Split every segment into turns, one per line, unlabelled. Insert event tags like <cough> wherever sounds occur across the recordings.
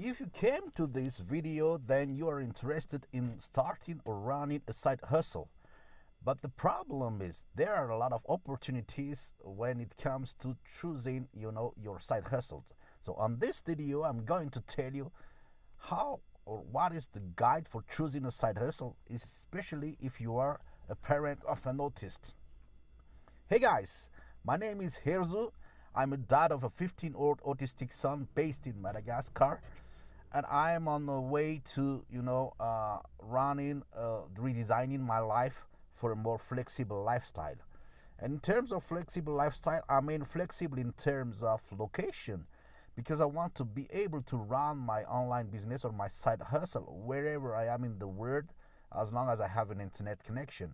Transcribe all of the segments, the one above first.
If you came to this video, then you are interested in starting or running a side hustle. But the problem is there are a lot of opportunities when it comes to choosing, you know, your side hustles. So on this video, I'm going to tell you how or what is the guide for choosing a side hustle, especially if you are a parent of an autist. Hey guys, my name is Herzu. I'm a dad of a 15 year old autistic son based in Madagascar and I am on the way to, you know, uh, running, uh, redesigning my life for a more flexible lifestyle. And in terms of flexible lifestyle, I mean flexible in terms of location because I want to be able to run my online business or my side hustle wherever I am in the world as long as I have an internet connection.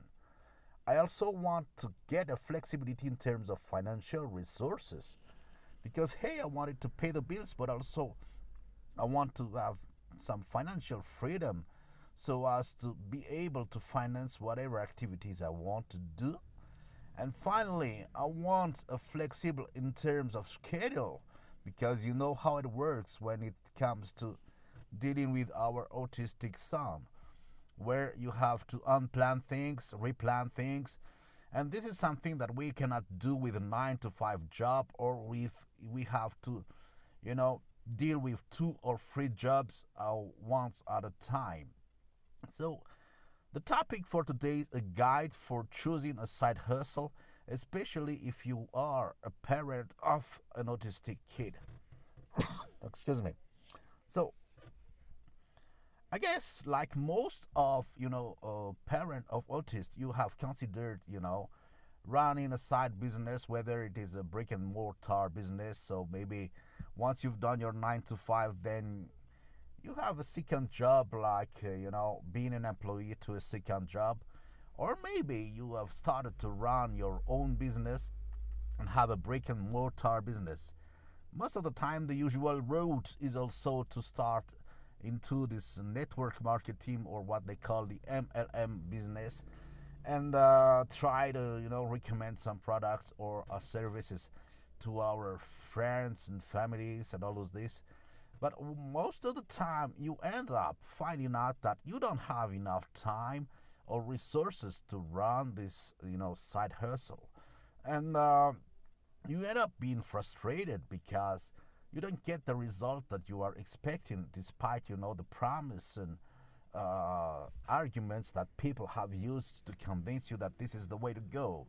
I also want to get a flexibility in terms of financial resources because hey, I wanted to pay the bills, but also I want to have some financial freedom so as to be able to finance whatever activities I want to do. And finally, I want a flexible in terms of schedule because you know how it works when it comes to dealing with our autistic son, where you have to unplan things, replan things. And this is something that we cannot do with a nine to five job or with we have to, you know, deal with two or three jobs uh, once at a time. So, the topic for today is a guide for choosing a side hustle, especially if you are a parent of an autistic kid. <coughs> Excuse me. So, I guess like most of you know uh, parent of autists, you have considered you know running a side business, whether it is a brick and mortar business. So maybe once you've done your nine to five, then you have a second job, like uh, you know, being an employee to a second job, or maybe you have started to run your own business and have a brick and mortar business. Most of the time, the usual route is also to start into this network marketing or what they call the MLM business and uh, try to you know recommend some products or uh, services to our friends and families and all of this. But most of the time you end up finding out that you don't have enough time or resources to run this you know side hustle. And uh, you end up being frustrated because you don't get the result that you are expecting despite you know the promise and uh, arguments that people have used to convince you that this is the way to go.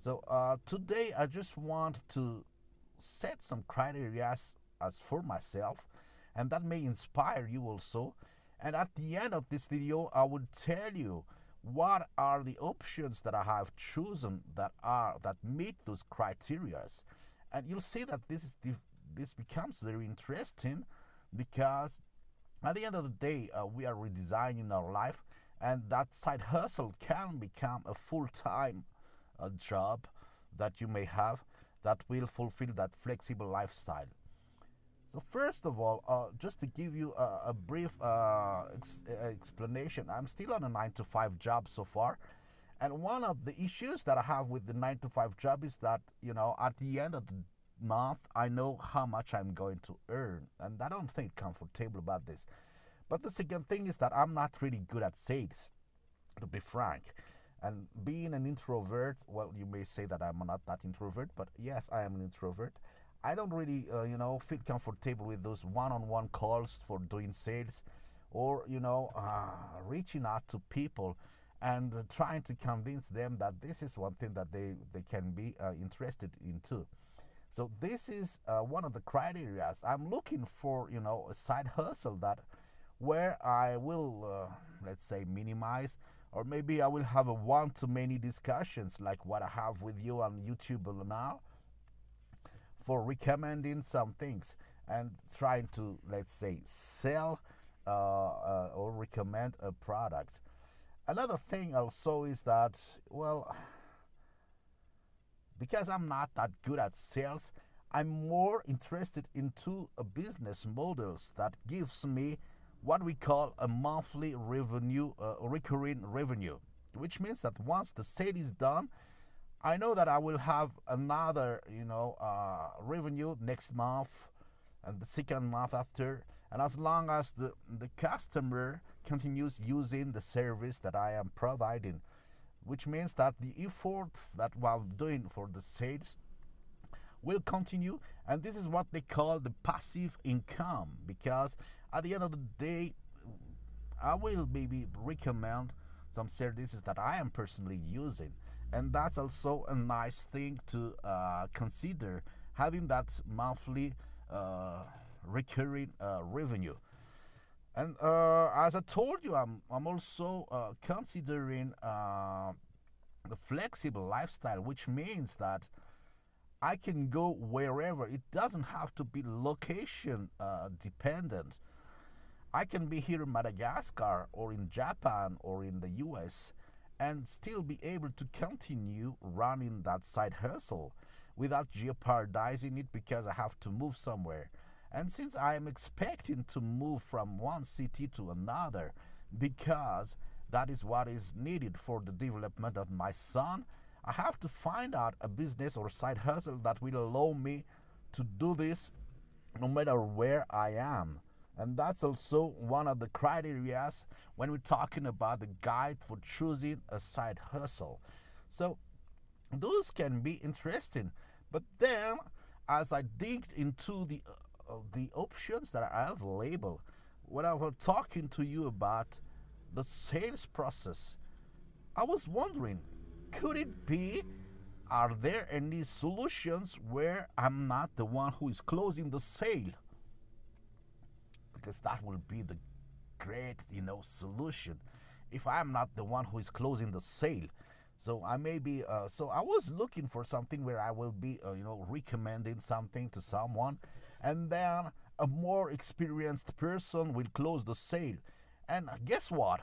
So uh, today I just want to set some criteria as, as for myself and that may inspire you also. And at the end of this video, I will tell you what are the options that I have chosen that are that meet those criterias. And you'll see that this is this becomes very interesting because at the end of the day, uh, we are redesigning our life, and that side hustle can become a full time uh, job that you may have that will fulfill that flexible lifestyle. So, first of all, uh, just to give you a, a brief uh, ex explanation, I'm still on a 9 to 5 job so far. And one of the issues that I have with the 9 to 5 job is that, you know, at the end of the month, I know how much I'm going to earn, and I don't think comfortable about this. But the second thing is that I'm not really good at sales, to be frank. And being an introvert, well, you may say that I'm not that introvert, but yes, I am an introvert. I don't really, uh, you know, feel comfortable with those one-on-one calls for doing sales, or you know, uh, reaching out to people and trying to convince them that this is one thing that they they can be uh, interested in too. So this is uh, one of the criteria. I'm looking for, you know, a side hustle that where I will, uh, let's say, minimize, or maybe I will have a one-to-many discussions like what I have with you on YouTube now for recommending some things and trying to, let's say, sell uh, uh, or recommend a product. Another thing also is that, well, because I'm not that good at sales, I'm more interested into a business models that gives me what we call a monthly revenue, uh, recurring revenue, which means that once the sale is done, I know that I will have another, you know, uh, revenue next month and the second month after, and as long as the, the customer continues using the service that I am providing, which means that the effort that we are doing for the sales will continue and this is what they call the passive income because at the end of the day i will maybe recommend some services that i am personally using and that's also a nice thing to uh, consider having that monthly uh, recurring uh, revenue and uh, as i told you i'm, I'm also uh, considering uh, the flexible lifestyle which means that I can go wherever. It doesn't have to be location uh, dependent. I can be here in Madagascar or in Japan or in the US and still be able to continue running that side hustle without jeopardizing it because I have to move somewhere. And since I am expecting to move from one city to another because that is what is needed for the development of my son I have to find out a business or side hustle that will allow me to do this no matter where I am. And that's also one of the criteria when we're talking about the guide for choosing a side hustle. So those can be interesting. But then as I digged into the the options that I have available, when I was talking to you about the sales process, I was wondering could it be? Are there any solutions where I'm not the one who is closing the sale? Because that will be the great, you know, solution. If I'm not the one who is closing the sale, so I may be. Uh, so I was looking for something where I will be, uh, you know, recommending something to someone, and then a more experienced person will close the sale. And guess what?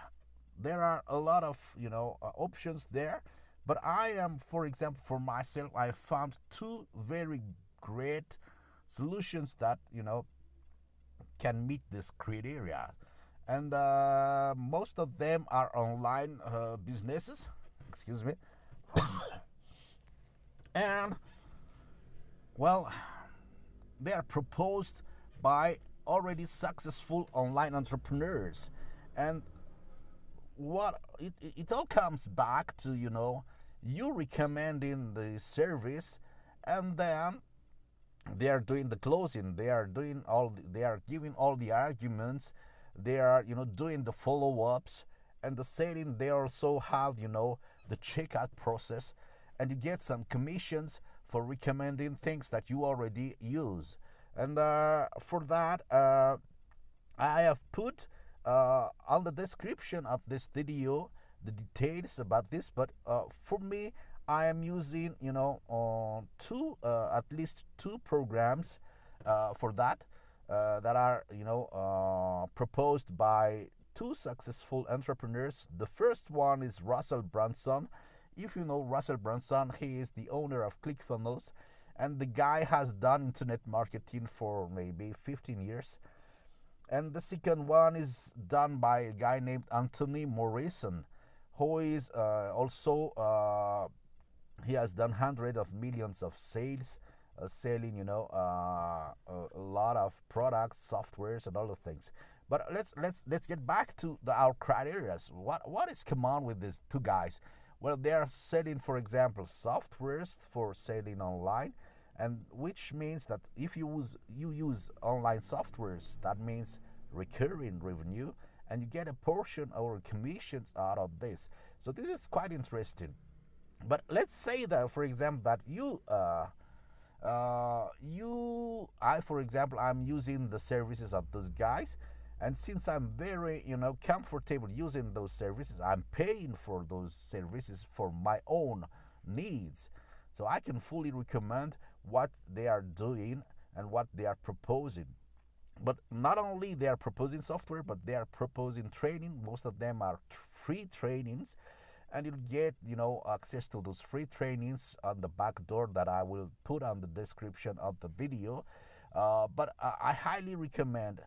There are a lot of you know uh, options there but I am, for example, for myself, I found two very great solutions that you know can meet this criteria, and uh, most of them are online uh, businesses. Excuse me, <coughs> and well, they are proposed by already successful online entrepreneurs, and what it, it all comes back to you know you recommending the service and then they are doing the closing. They are doing all the, they are giving all the arguments. They are you know doing the follow-ups and the selling. They also have you know the checkout process and you get some commissions for recommending things that you already use. And uh, for that uh, i have put uh, on the description of this video the details about this but uh, for me I am using you know uh, two at least two programs for that that are you know proposed by two successful entrepreneurs. The first one is Russell Brunson if you know Russell Brunson he is the owner of ClickFunnels and the guy has done internet marketing for maybe 15 years. And the second one is done by a guy named Anthony Morrison who is uh, also uh, he has done hundreds of millions of sales uh, selling you know uh, a, lot of products softwares and all the things. But let's let's let's get back to the, our criteria. What what is common with these two guys well they are selling for example softwares for selling online and which means that if you use you use online softwares that means recurring revenue and you get a portion or commissions out of this. So this is quite interesting. But let's say that, for example, that you, uh, uh, you, I, for example, I'm using the services of those guys, and since I'm very, you know, comfortable using those services, I'm paying for those services for my own needs. So I can fully recommend what they are doing and what they are proposing. But not only they are proposing software but they are proposing training. Most of them are free trainings. And you'll get you know access to those free trainings on the back door that i will put on the description of the video. Uh, but I, I, highly recommend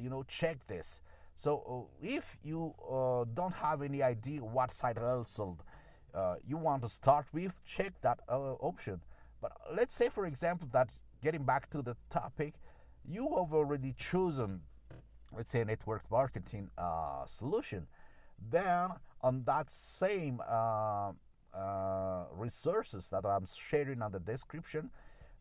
you know check this. So uh, if you uh, don't have any idea what side hustle uh, you want to start with check that option. But let's say for example that getting back to the topic you have already chosen let's say network marketing uh, solution. Then on that same uh, uh, resources that i'm sharing on the description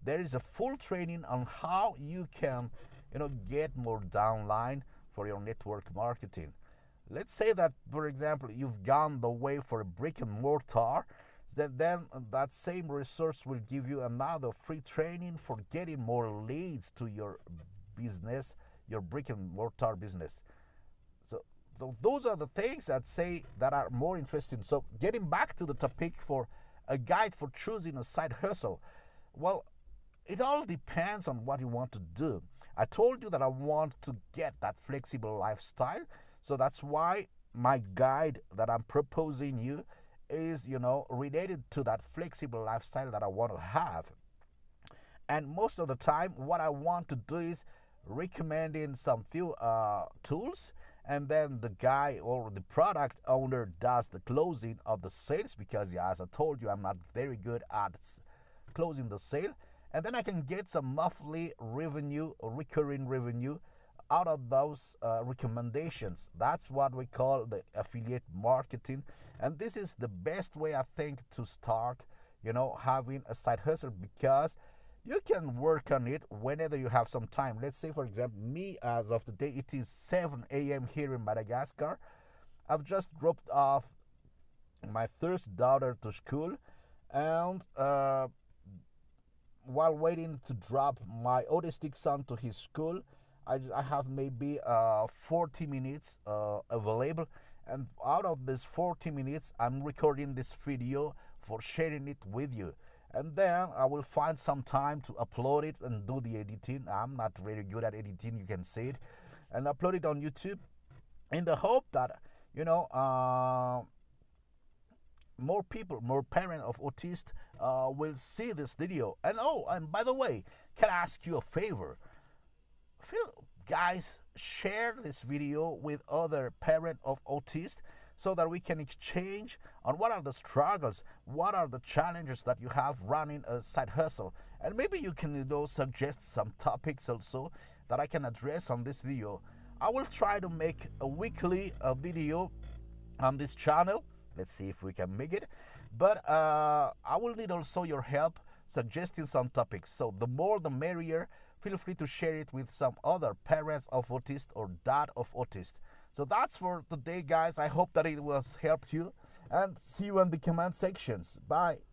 there is a full training on how you can you know get more downline for your network marketing. Let's say that for example you've gone the way for a brick and mortar then, then that same resource will give you another free training for getting more leads to your business your brick and mortar business. So th- those are the things that say that are more interesting. So getting back to the topic for a guide for choosing a side hustle. Well it all depends on what you want to do. I told you that i want to get that flexible lifestyle. So that's why my guide that i'm proposing you is you know related to that flexible lifestyle that i want to have. And most of the time what i want to do is recommending some few uh, tools and then the guy or the product owner does the closing of the sales because as i told you i'm not very good at closing the sale and then i can get some monthly revenue recurring revenue out of those uh, recommendations that's what we call the affiliate marketing and this is the best way i think to start you know having a side hustle because you can work on it whenever you have some time. Let's say, for example, me as of today, it is 7 a.m. here in Madagascar. I've just dropped off my first daughter to school, and uh, while waiting to drop my autistic son to his school, I, I have maybe uh, 40 minutes uh, available. And out of this 40 minutes, I'm recording this video for sharing it with you and then I will find some time to upload it and do the editing. I'm not very good at editing, you can see it, and upload it on YouTube in the hope that you know uh, more people, more parents of autists uh, will see this video. And oh, and by the way, can I ask you a favor? Feel, guys, share this video with other parent of autists so that we can exchange on what are the struggles, what are the challenges that you have running a side hustle. And maybe you can you know, suggest some topics also that I can address on this video. I will try to make a weekly uh, video on this channel. Let's see if we can make it. But uh, I will need also your help suggesting some topics. So the more the merrier. Feel free to share it with some other parents of autists or dad of autists. So that's for today, guys. I hope that it was helped you and see you in the comment sections. Bye.